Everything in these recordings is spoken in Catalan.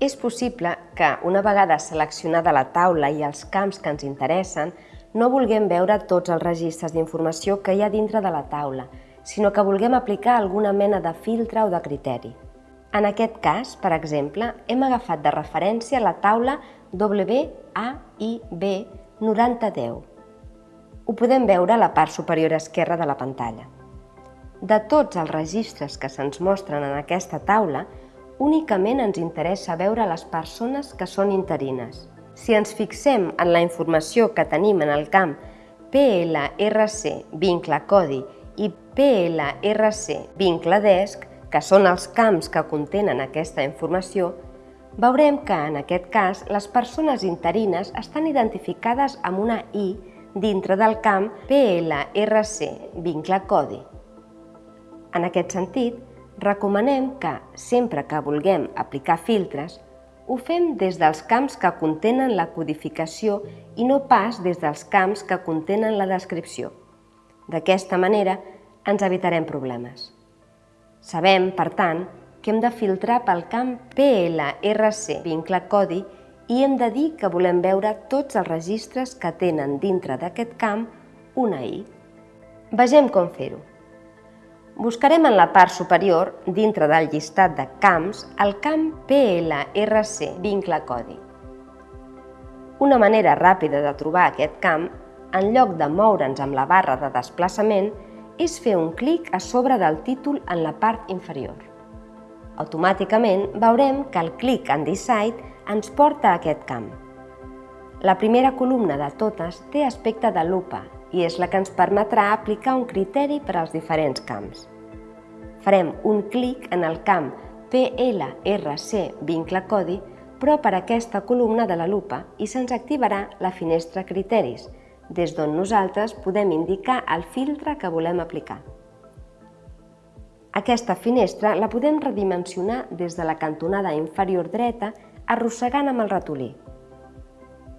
És possible que, una vegada seleccionada la taula i els camps que ens interessen, no vulguem veure tots els registres d'informació que hi ha dintre de la taula, sinó que vulguem aplicar alguna mena de filtre o de criteri. En aquest cas, per exemple, hem agafat de referència la taula WAIB 9010. Ho podem veure a la part superior esquerra de la pantalla. De tots els registres que se'ns mostren en aquesta taula, únicament ens interessa veure les persones que són interines. Si ens fixem en la informació que tenim en el camp PLRC vincle codi i PLRC vincle desc, que són els camps que contenen aquesta informació, veurem que en aquest cas les persones interines estan identificades amb una I dintre del camp PLRC vincle codi. En aquest sentit, recomanem que, sempre que vulguem aplicar filtres, ho fem des dels camps que contenen la codificació i no pas des dels camps que contenen la descripció. D'aquesta manera ens evitarem problemes. Sabem, per tant, que hem de filtrar pel camp PLRC vincle codi i hem de dir que volem veure tots els registres que tenen dintre d'aquest camp una I. Vegem com fer-ho. Buscarem en la part superior, dintre del llistat de camps, el camp PLRC vincle codi. Una manera ràpida de trobar aquest camp, en lloc de moure'ns amb la barra de desplaçament, és fer un clic a sobre del títol en la part inferior. Automàticament veurem que el clic en Decide ens porta a aquest camp. La primera columna de totes té aspecte de lupa i és la que ens permetrà aplicar un criteri per als diferents camps. Farem un clic en el camp PLRC vincle codi, però per aquesta columna de la lupa i se'ns activarà la finestra Criteris, des d'on nosaltres podem indicar el filtre que volem aplicar. Aquesta finestra la podem redimensionar des de la cantonada inferior dreta arrossegant amb el ratolí.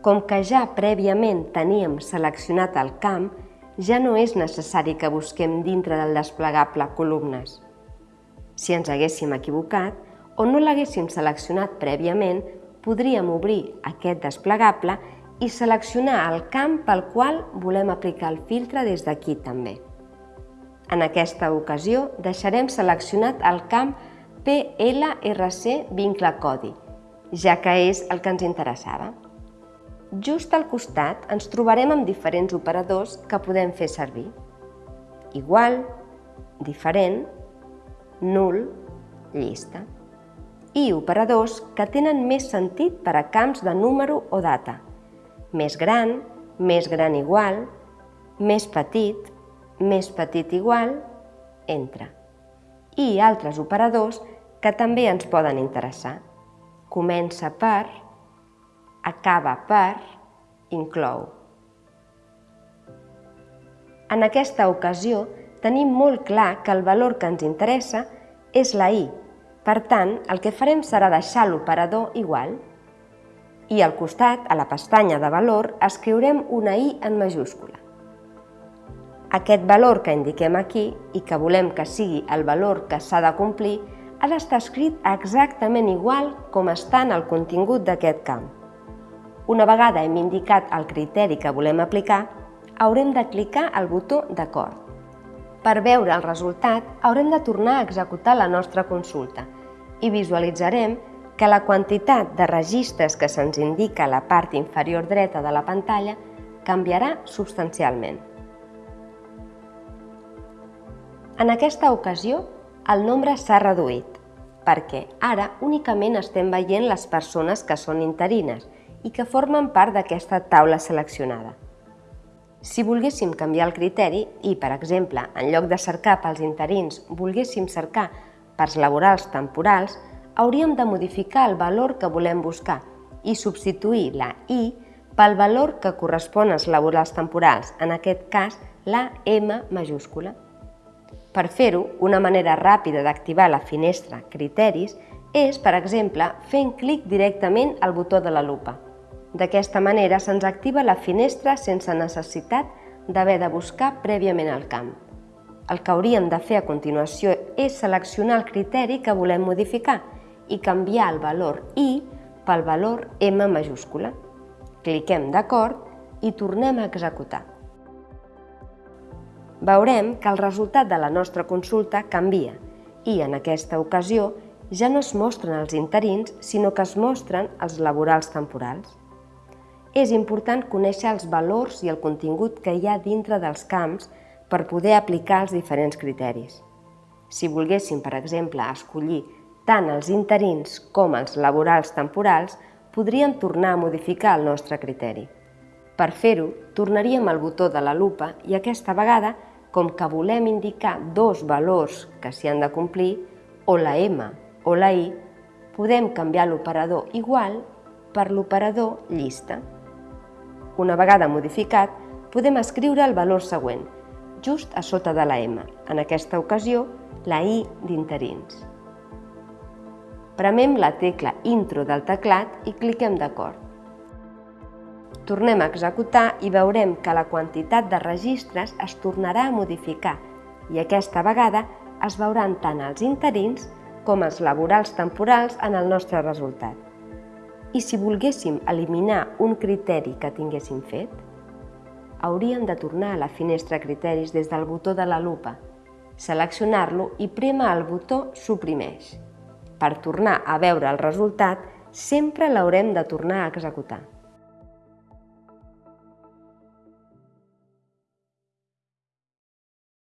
Com que ja prèviament teníem seleccionat el camp, ja no és necessari que busquem dintre del desplegable columnes. Si ens haguéssim equivocat o no l'haguéssim seleccionat prèviament, podríem obrir aquest desplegable i seleccionar el camp pel qual volem aplicar el filtre des d'aquí també. En aquesta ocasió deixarem seleccionat el camp PLRC vincle codi, ja que és el que ens interessava. Just al costat ens trobarem amb diferents operadors que podem fer servir. Igual, diferent, nul, llista. I operadors que tenen més sentit per a camps de número o data. Més gran, més gran igual, més petit, més petit igual, entre. I altres operadors que també ens poden interessar. Comença per, acaba per, inclou. En aquesta ocasió, tenim molt clar que el valor que ens interessa és la i. Per tant, el que farem serà deixar l'operador igual. I al costat, a la pestanya de valor, escriurem una i en majúscula. Aquest valor que indiquem aquí i que volem que sigui el valor que s'ha de complir ha d'estar escrit exactament igual com està en el contingut d'aquest camp. Una vegada hem indicat el criteri que volem aplicar, haurem de clicar al botó d'acord. Per veure el resultat, haurem de tornar a executar la nostra consulta i visualitzarem que la quantitat de registres que se'ns indica a la part inferior dreta de la pantalla canviarà substancialment. En aquesta ocasió, el nombre s'ha reduït, perquè ara únicament estem veient les persones que són interines i que formen part d'aquesta taula seleccionada. Si volguéssim canviar el criteri i, per exemple, en lloc de cercar pels interins, volguéssim cercar pels laborals temporals, hauríem de modificar el valor que volem buscar i substituir la I pel valor que correspon als laborals temporals, en aquest cas la M majúscula. Per fer-ho, una manera ràpida d'activar la finestra Criteris és, per exemple, fent clic directament al botó de la lupa. D'aquesta manera se'ns activa la finestra sense necessitat d'haver de buscar prèviament el camp. El que hauríem de fer a continuació és seleccionar el criteri que volem modificar i canviar el valor I pel valor M majúscula. Cliquem d'acord i tornem a executar. Veurem que el resultat de la nostra consulta canvia i, en aquesta ocasió, ja no es mostren els interins, sinó que es mostren els laborals temporals. És important conèixer els valors i el contingut que hi ha dintre dels camps per poder aplicar els diferents criteris. Si volguéssim, per exemple, escollir tant els interins com els laborals temporals, podríem tornar a modificar el nostre criteri. Per fer-ho, tornaríem al botó de la lupa i aquesta vegada, com que volem indicar dos valors que s'hi han de complir, o la M o la I, podem canviar l'operador igual per l'operador llista. Una vegada modificat, podem escriure el valor següent, just a sota de la M, en aquesta ocasió la I d'interins. Premem la tecla Intro del teclat i cliquem d'acord. Tornem a executar i veurem que la quantitat de registres es tornarà a modificar i aquesta vegada es veuran tant els interins com els laborals temporals en el nostre resultat. I si volguéssim eliminar un criteri que tinguéssim fet, hauríem de tornar a la finestra Criteris des del botó de la lupa, seleccionar-lo i prema el botó Suprimeix. Per tornar a veure el resultat, sempre l'haurem de tornar a executar.